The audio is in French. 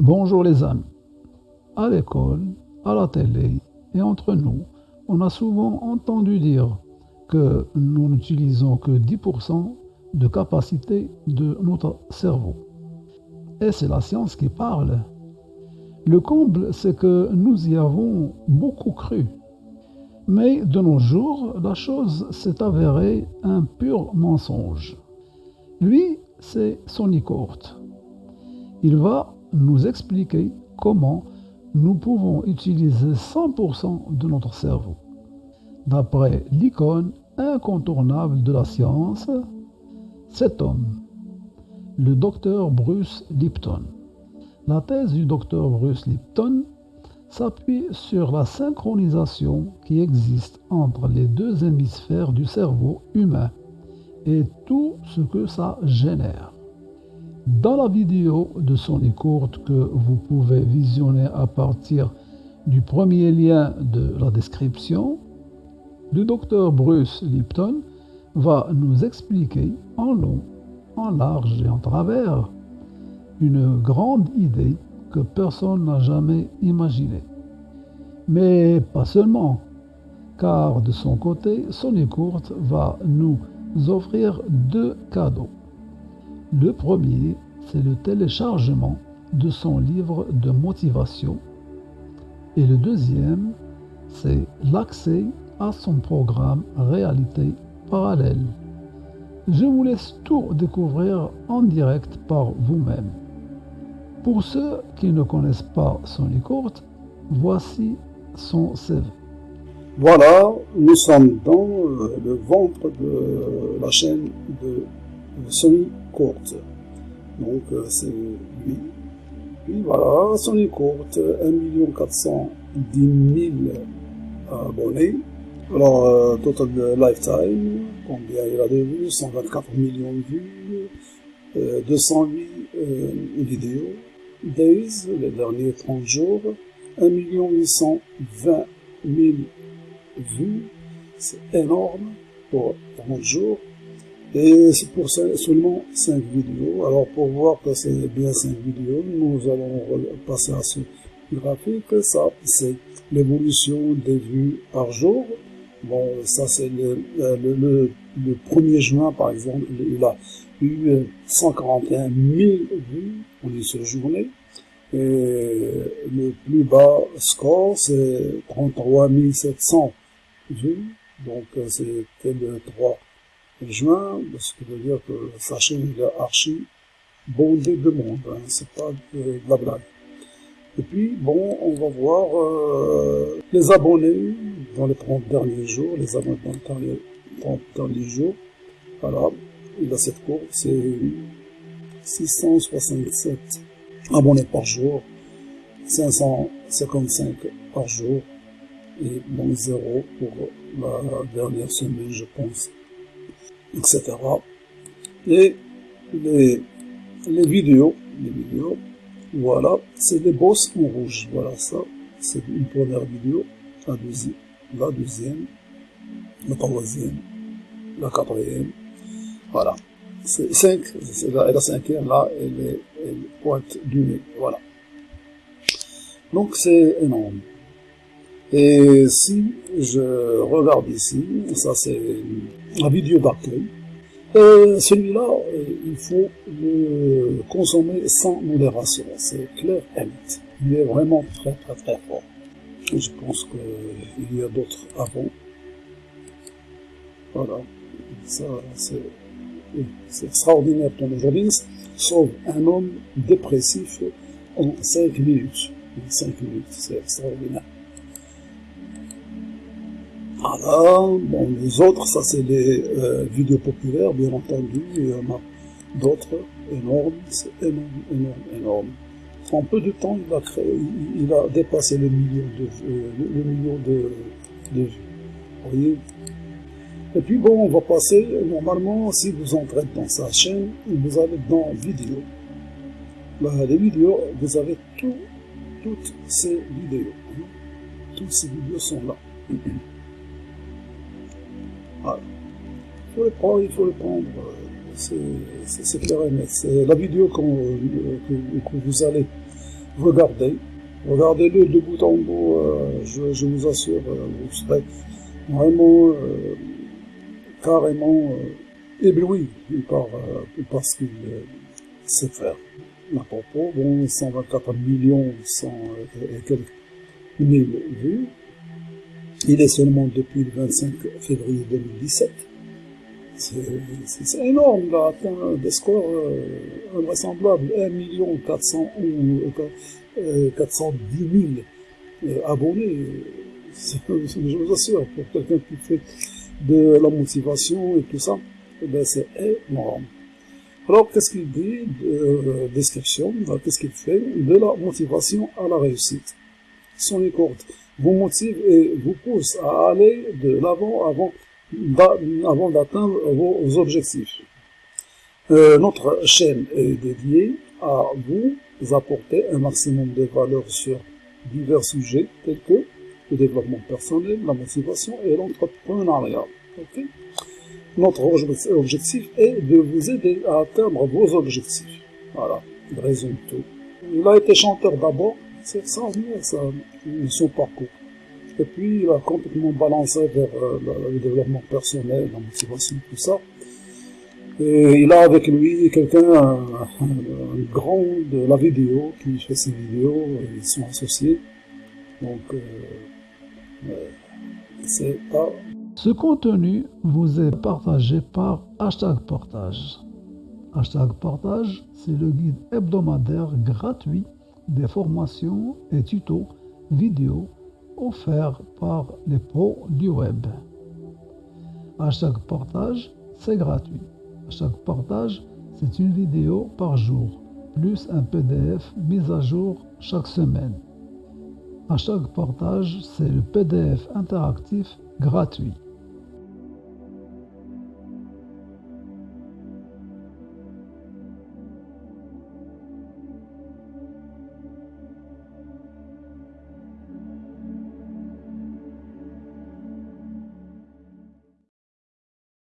Bonjour les amis. À l'école, à la télé et entre nous, on a souvent entendu dire que nous n'utilisons que 10% de capacité de notre cerveau. Et c'est la science qui parle. Le comble, c'est que nous y avons beaucoup cru. Mais de nos jours, la chose s'est avérée un pur mensonge. Lui, c'est Sonny Court. Il va nous expliquer comment nous pouvons utiliser 100% de notre cerveau. D'après l'icône incontournable de la science, cet homme, le docteur Bruce Lipton. La thèse du docteur Bruce Lipton s'appuie sur la synchronisation qui existe entre les deux hémisphères du cerveau humain et tout ce que ça génère. Dans la vidéo de Sony Courte que vous pouvez visionner à partir du premier lien de la description, le docteur Bruce Lipton va nous expliquer en long, en large et en travers une grande idée que personne n'a jamais imaginée. Mais pas seulement, car de son côté, Sony Courte va nous offrir deux cadeaux. Le premier, c'est le téléchargement de son livre de motivation. Et le deuxième, c'est l'accès à son programme Réalité parallèle. Je vous laisse tout découvrir en direct par vous-même. Pour ceux qui ne connaissent pas Sony Courte, voici son CV. Voilà, nous sommes dans euh, le ventre de la chaîne de Sony Courte. Donc euh, c'est lui. Puis voilà, Sony Courte, 1 410 000 abonnés. Alors, euh, total lifetime, combien il a de vues? 124 millions de vues, 208 vidéos. Days, les derniers 30 jours, 1 820 000 vues, c'est énorme pour 30 jours. Et c'est pour seulement 5 vidéos. Alors pour voir que c'est bien 5 vidéos, nous allons passer à ce graphique. Ça, c'est l'évolution des vues par jour. Bon, ça c'est le, le, le, 1er juin par exemple, il a eu 141 000 vues en une seule journée. Et le plus bas score, c'est 33 700 vues. Donc, euh, c'était le 3 juin, ce qui veut dire que sa chaîne est archi bondée de monde. Hein, c'est pas de, la blague. Et puis, bon, on va voir euh, les abonnés dans les 30 derniers jours, les abonnés dans les 30 derniers jours. Voilà, il a cette courbe, c'est 667 abonnés par jour, 555 par jour, et bon, zéro pour la dernière semaine, je pense, etc. Et les, les vidéos, les vidéos, voilà, c'est des bosses en rouge. Voilà ça, c'est une première vidéo, la deuxième, la deuxième, la troisième, la quatrième, voilà. C'est 5, c'est la, la cinquième là, elle, est, pointe du nez, voilà. Donc c'est énorme. Et si je regarde ici, ça c'est la vidéo d'accueil, celui-là, il faut le consommer sans modération, c'est clair et net. Il est vraiment très très très fort. Je pense qu'il y a d'autres avant. Voilà, ça c'est extraordinaire ton aujourd'hui, sauve un homme dépressif en 5 minutes. 5 minutes, c'est extraordinaire. Bon, les autres, ça c'est les euh, vidéos populaires, bien entendu, il y en a d'autres énormes, c'est énorme, énorme, énorme. En peu de temps, il a dépassé le million de, euh, vues. Voyez Et puis bon, on va passer, normalement, si vous entrez dans sa chaîne, vous allez dans vidéos. Bah, les vidéos, vous avez tout, toutes ces vidéos. Hein. Toutes ces vidéos sont là. il faut le prendre. C'est clair et net. C'est la vidéo que, vous allez regardez. Regardez-le de bout en bout, euh, je, je, vous assure, euh, vous serez vraiment euh, carrément ébloui par, par ce qu'il sait faire. À propos, bon, 124 millions, 100 et quelques mille vues. Il est seulement depuis le 25 février 2017. C'est énorme, il a atteint des scores euh, invraisemblables. 1 million 400 ou euh, 410 000 euh, abonnés. Je vous assure, pour quelqu'un qui fait de la motivation et tout ça, eh ben c'est énorme. Alors, qu'est-ce qu'il dit de euh, description? Qu'est-ce qu'il fait? De la motivation à la réussite. Son écorte vous motive et vous pousse à aller de l'avant avant avant d'atteindre vos objectifs. Euh, notre chaîne est dédiée à vous apporter un maximum de valeur sur divers sujets tels que le développement personnel, la motivation et l'entrepreneuriat. notre objectif est de vous aider à atteindre vos objectifs. Voilà, il résume tout. Il a été chanteur d'abord, c'est ça, son parcours. Et puis, il a complètement balancé vers euh, le développement personnel, la motivation, tout ça. Et il a avec lui quelqu'un, un, grand de la vidéo, qui fait ses vidéos, ils sont associés. Donc, euh, euh, c'est pas... Ce contenu vous est partagé par hashtag portage. Hashtag portage, c'est le guide hebdomadaire gratuit des formations et tutos vidéo offert par les pros du web. À chaque portage, c'est gratuit. À chaque portage, c'est une vidéo par jour, plus un PDF mis à jour chaque semaine. À chaque portage, c'est le PDF interactif gratuit.